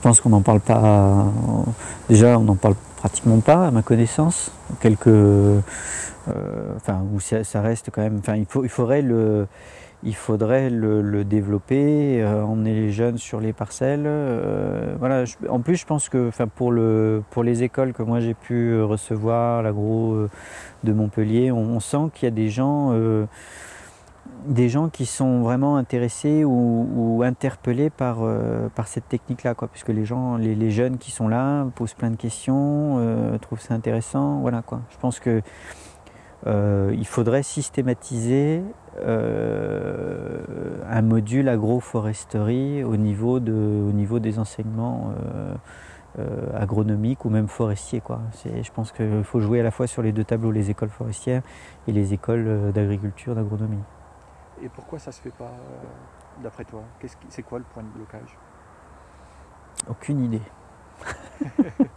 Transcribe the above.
Je pense qu'on n'en parle pas. Déjà, on n'en parle pratiquement pas, à ma connaissance. Quelques, euh, enfin, où ça, reste quand même. Enfin, il, faut, il faudrait le, il faudrait le, développer, euh, emmener les jeunes sur les parcelles. Euh, voilà. en plus, je pense que, pour le, pour les écoles que moi j'ai pu recevoir, l'agro de Montpellier, on, on sent qu'il y a des gens des gens qui sont vraiment intéressés ou, interpellés par, euh, par cette technique-là, quoi, puisque les gens, les, jeunes qui sont là posent plein de questions, euh, trouvent ça intéressant, voilà quoi. Je pense que euh, il faudrait systématiser un module agroforesterie au niveau, de, au niveau des enseignements agronomiques ou même forestiers. Quoi. Je pense qu'il faut jouer à la fois sur les deux tableaux, les écoles forestières et les écoles d'agriculture, d'agronomie. Et pourquoi ça se fait pas, euh, d'après toi? C'est quoi le point de blocage? Aucune idée.